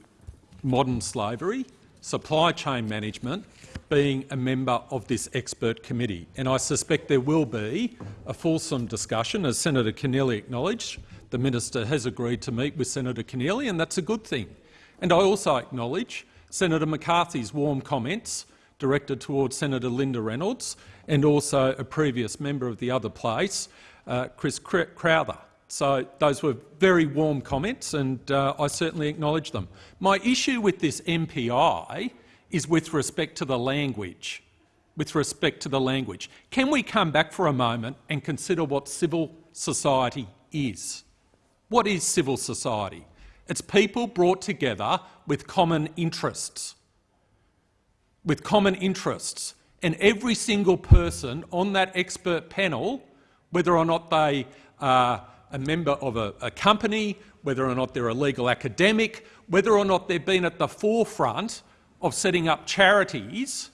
modern slavery, supply chain management, being a member of this expert committee. And I suspect there will be a fulsome discussion, as Senator Keneally acknowledged. The minister has agreed to meet with Senator Keneally, and that's a good thing. And I also acknowledge Senator McCarthy's warm comments directed towards Senator Linda Reynolds and also a previous member of the other place, uh, Chris Crewther. So those were very warm comments, and uh, I certainly acknowledge them. My issue with this MPI is with respect to the language. With respect to the language. Can we come back for a moment and consider what civil society is? What is civil society? It's people brought together with common interests. With common interests. And every single person on that expert panel, whether or not they are a member of a, a company, whether or not they're a legal academic, whether or not they've been at the forefront of setting up charities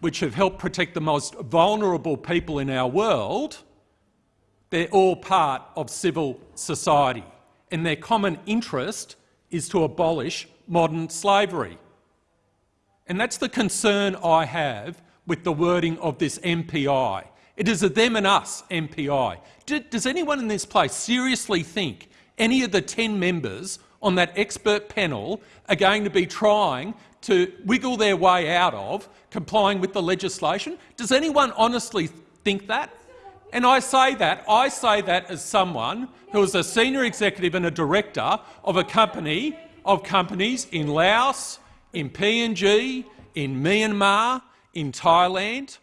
which have helped protect the most vulnerable people in our world, they're all part of civil society, and their common interest is to abolish modern slavery. And that's the concern I have with the wording of this MPI. It is a them and us MPI. Does anyone in this place seriously think any of the 10 members on that expert panel are going to be trying to wiggle their way out of complying with the legislation? Does anyone honestly think that? And I say that, I say that as someone who is a senior executive and a director of a company of companies in Laos, in PNG, in Myanmar, in Thailand,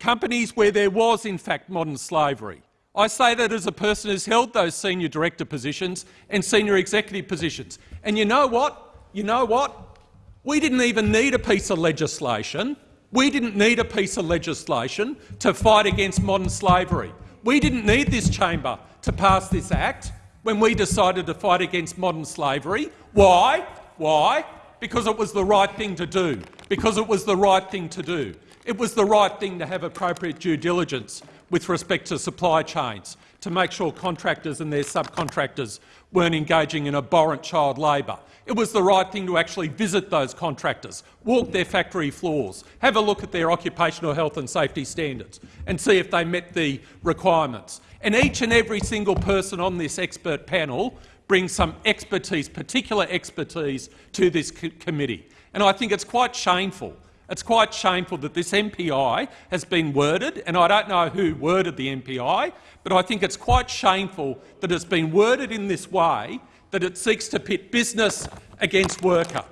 companies where there was in fact modern slavery. I say that as a person who's held those senior director positions and senior executive positions. And you know what? You know what? We didn't even need a piece of legislation. We didn't need a piece of legislation to fight against modern slavery. We didn't need this chamber to pass this act when we decided to fight against modern slavery. Why? Why? Because it was the right thing to do. Because it was the right thing to do. It was the right thing to have appropriate due diligence with respect to supply chains, to make sure contractors and their subcontractors weren't engaging in abhorrent child labour. It was the right thing to actually visit those contractors, walk their factory floors, have a look at their occupational health and safety standards and see if they met the requirements. And each and every single person on this expert panel brings some expertise, particular expertise, to this committee. And I think it's quite shameful it's quite shameful that this MPI has been worded, and I don't know who worded the MPI, but I think it's quite shameful that it's been worded in this way, that it seeks to pit business against worker.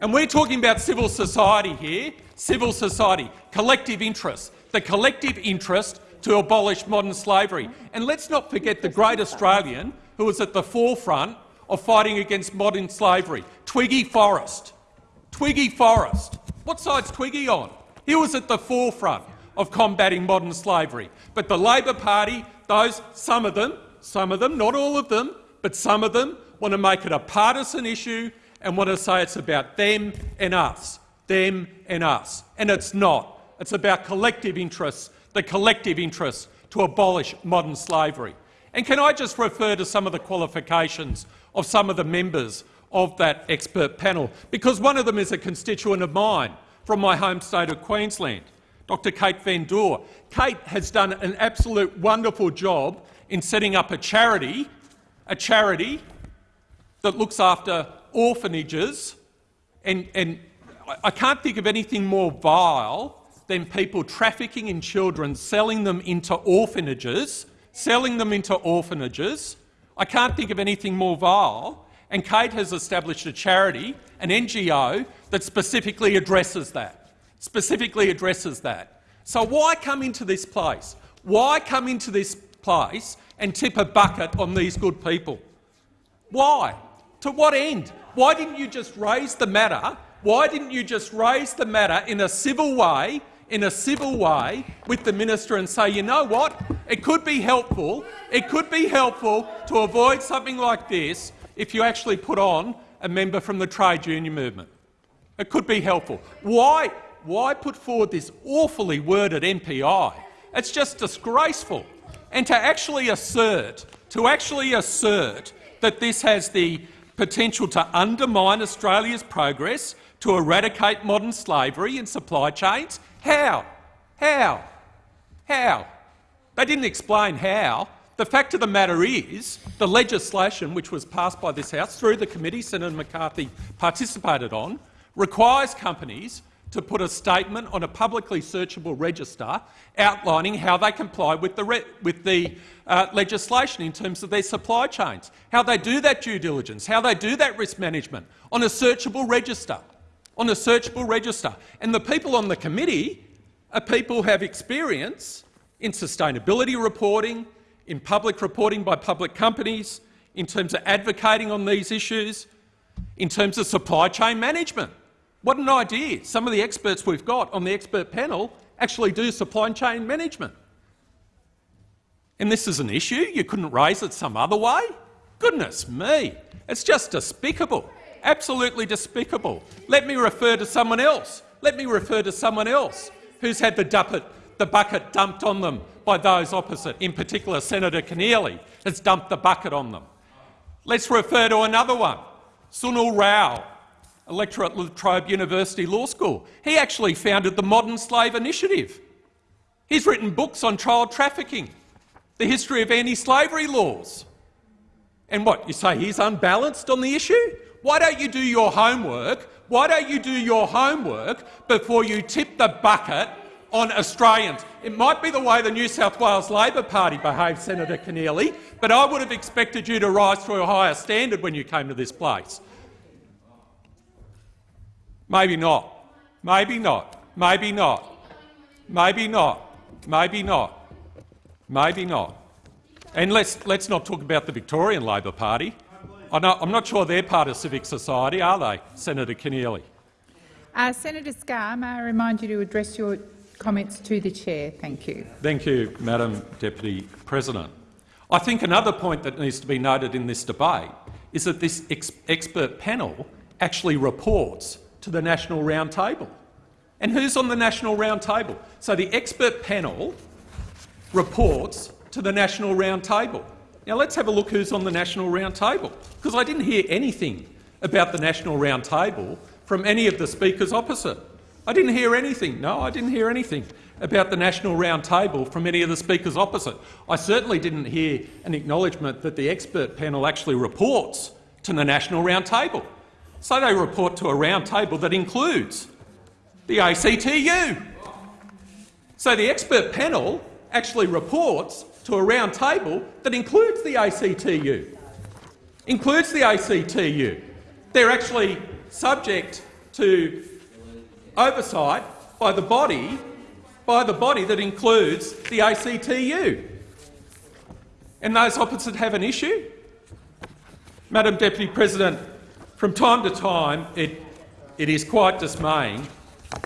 And we're talking about civil society here, civil society, collective interest, the collective interest to abolish modern slavery. And let's not forget the great Australian who was at the forefront of fighting against modern slavery, Twiggy Forrest. Twiggy Forrest. What side's Twiggy on? He was at the forefront of combating modern slavery. But the Labor Party, those, some of them, some of them, not all of them, but some of them, want to make it a partisan issue and want to say it's about them and us, them and us. And it's not. It's about collective interests, the collective interests to abolish modern slavery. And can I just refer to some of the qualifications of some of the members of that expert panel? Because one of them is a constituent of mine from my home state of Queensland, Dr Kate Van Doore. Kate has done an absolute wonderful job in setting up a charity, a charity that looks after orphanages, and, and I can't think of anything more vile than people trafficking in children, selling them into orphanages, selling them into orphanages. I can't think of anything more vile. And Kate has established a charity, an NGO, that specifically addresses that. Specifically addresses that. So why come into this place? Why come into this place and tip a bucket on these good people? Why? To what end? Why didn't you just raise the matter? Why didn't you just raise the matter in a civil way in a civil way with the minister and say, you know what, it could be helpful, it could be helpful to avoid something like this if you actually put on a member from the trade union movement. It could be helpful. Why, why put forward this awfully worded MPI? It's just disgraceful. And to actually assert, to actually assert that this has the potential to undermine Australia's progress to eradicate modern slavery in supply chains how? How? How? They didn't explain how. The fact of the matter is the legislation which was passed by this House through the committee Senator McCarthy participated on requires companies to put a statement on a publicly searchable register outlining how they comply with the, with the uh, legislation in terms of their supply chains, how they do that due diligence, how they do that risk management on a searchable register on a searchable register. And the people on the committee are people who have experience in sustainability reporting, in public reporting by public companies, in terms of advocating on these issues, in terms of supply chain management. What an idea. Some of the experts we've got on the expert panel actually do supply chain management. And this is an issue? You couldn't raise it some other way? Goodness me, it's just despicable. Absolutely despicable. Let me refer to someone else. Let me refer to someone else who's had the, duppet, the bucket dumped on them by those opposite. In particular, Senator Keneally has dumped the bucket on them. Let's refer to another one, Sunil Rao, lecturer at La Trobe University Law School. He actually founded the Modern Slave Initiative. He's written books on child trafficking, the history of anti-slavery laws. And what, you say he's unbalanced on the issue? Why don't you do your homework? Why don't you do your homework before you tip the bucket on Australians? It might be the way the New South Wales Labor Party behaved, Senator Keneally, but I would have expected you to rise to a higher standard when you came to this place. Maybe not. Maybe not. Maybe not. Maybe not. Maybe not. Maybe not. And let's, let's not talk about the Victorian Labor Party. I'm not sure they're part of civic society, are they, Senator Keneally? Uh, Senator Scarr, may I remind you to address your comments to the chair? Thank you. Thank you, Madam Deputy President. I think another point that needs to be noted in this debate is that this ex expert panel actually reports to the National Round Table. And who's on the National Round Table? So the expert panel reports to the National Round Table. Now let's have a look who's on the National Round Table, because I didn't hear anything about the National Round Table from any of the speakers opposite. I didn't hear anything. No, I didn't hear anything about the National Round Table from any of the speakers opposite. I certainly didn't hear an acknowledgement that the expert panel actually reports to the National Round Table. So they report to a round table that includes the ACTU. So the expert panel actually reports to a round table that includes the ACTU. Includes the ACTU. They're actually subject to oversight by the body, by the body that includes the ACTU. And those opposite have an issue? Madam Deputy President, from time to time it, it is quite dismaying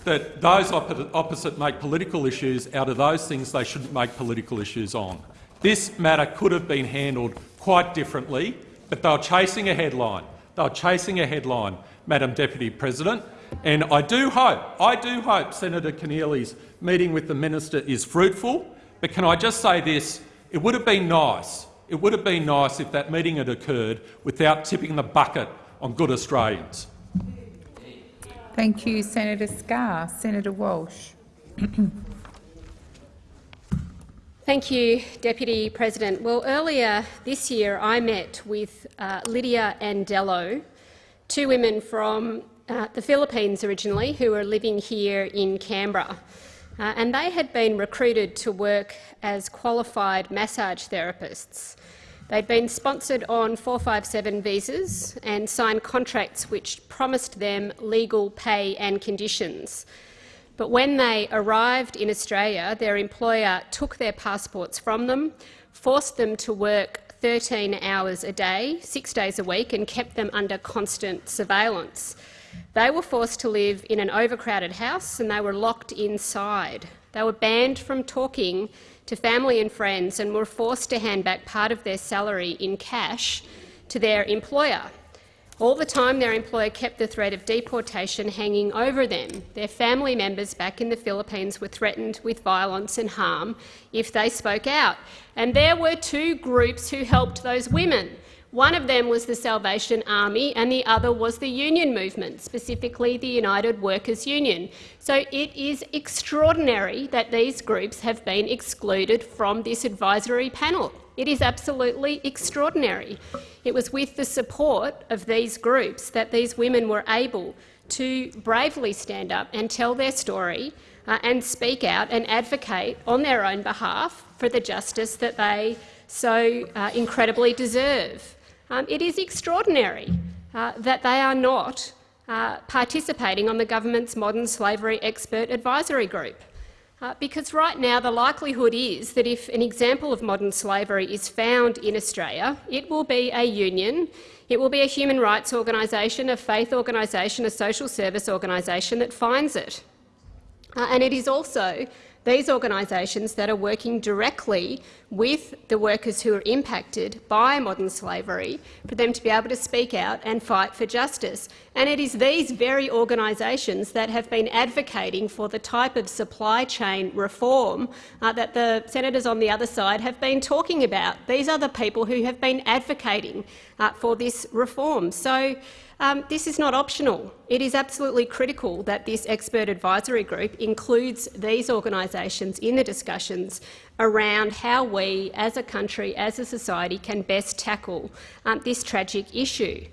that those opposite make political issues out of those things they shouldn't make political issues on. This matter could have been handled quite differently, but they were chasing a headline. They were chasing a headline, Madam Deputy President. And I do hope, I do hope Senator Keneally's meeting with the minister is fruitful. But can I just say this? It would have been nice. It would have been nice if that meeting had occurred without tipping the bucket on good Australians. Thank you, Senator Scarr. Senator Walsh. Thank you, Deputy President. Well, earlier this year I met with uh, Lydia Andello, two women from uh, the Philippines originally who were living here in Canberra. Uh, and they had been recruited to work as qualified massage therapists. They'd been sponsored on 457 visas and signed contracts which promised them legal pay and conditions. But when they arrived in Australia, their employer took their passports from them, forced them to work 13 hours a day, six days a week, and kept them under constant surveillance. They were forced to live in an overcrowded house and they were locked inside. They were banned from talking to family and friends and were forced to hand back part of their salary in cash to their employer. All the time, their employer kept the threat of deportation hanging over them. Their family members back in the Philippines were threatened with violence and harm if they spoke out. And there were two groups who helped those women. One of them was the Salvation Army and the other was the union movement, specifically the United Workers' Union. So it is extraordinary that these groups have been excluded from this advisory panel. It is absolutely extraordinary. It was with the support of these groups that these women were able to bravely stand up and tell their story uh, and speak out and advocate on their own behalf for the justice that they so uh, incredibly deserve. Um, it is extraordinary uh, that they are not uh, participating on the government's modern slavery expert advisory group. Uh, because right now the likelihood is that if an example of modern slavery is found in Australia, it will be a union, it will be a human rights organisation, a faith organisation, a social service organisation that finds it. Uh, and it is also these organisations that are working directly with the workers who are impacted by modern slavery for them to be able to speak out and fight for justice. And it is these very organisations that have been advocating for the type of supply chain reform uh, that the senators on the other side have been talking about. These are the people who have been advocating uh, for this reform. So, um, this is not optional. It is absolutely critical that this expert advisory group includes these organisations in the discussions around how we, as a country, as a society, can best tackle um, this tragic issue.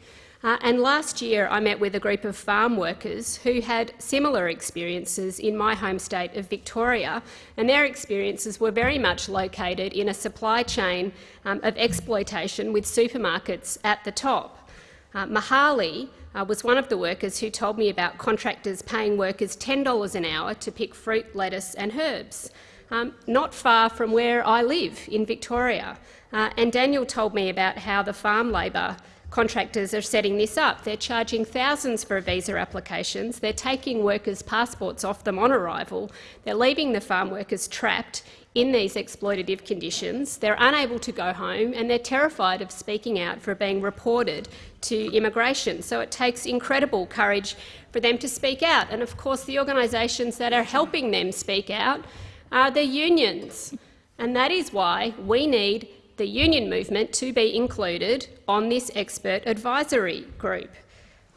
Uh, and last year I met with a group of farm workers who had similar experiences in my home state of Victoria, and their experiences were very much located in a supply chain um, of exploitation with supermarkets at the top. Uh, Mahali uh, was one of the workers who told me about contractors paying workers $10 an hour to pick fruit, lettuce and herbs, um, not far from where I live in Victoria. Uh, and Daniel told me about how the farm labour contractors are setting this up. They're charging thousands for visa applications. They're taking workers' passports off them on arrival. They're leaving the farm workers trapped in these exploitative conditions. They're unable to go home and they're terrified of speaking out for being reported to immigration. So it takes incredible courage for them to speak out. And of course the organisations that are helping them speak out are the unions. And that is why we need the union movement to be included on this expert advisory group.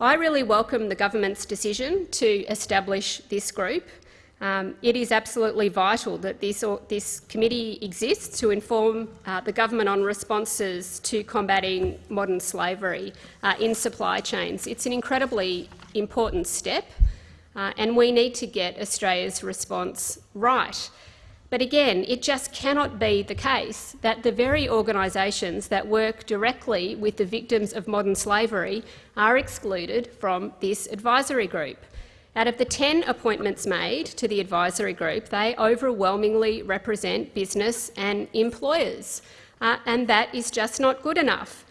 I really welcome the government's decision to establish this group. Um, it is absolutely vital that this, this committee exists to inform uh, the government on responses to combating modern slavery uh, in supply chains. It's an incredibly important step, uh, and we need to get Australia's response right. But again, it just cannot be the case that the very organisations that work directly with the victims of modern slavery are excluded from this advisory group. Out of the 10 appointments made to the advisory group, they overwhelmingly represent business and employers, uh, and that is just not good enough.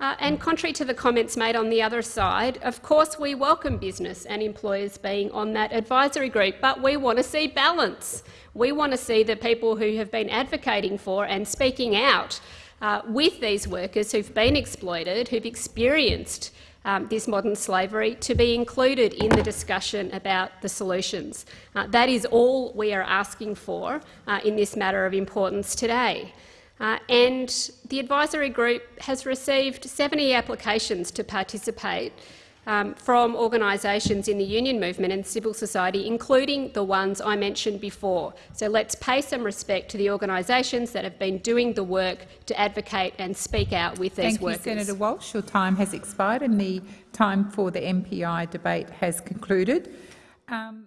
Uh, and contrary to the comments made on the other side, of course we welcome business and employers being on that advisory group, but we want to see balance. We want to see the people who have been advocating for and speaking out uh, with these workers who've been exploited, who've experienced um, this modern slavery to be included in the discussion about the solutions. Uh, that is all we are asking for uh, in this matter of importance today. Uh, and the advisory group has received 70 applications to participate um, from organisations in the union movement and civil society, including the ones I mentioned before. So let's pay some respect to the organisations that have been doing the work to advocate and speak out with these Thank workers. you, Senator Walsh. Your time has expired and the time for the MPI debate has concluded. Um,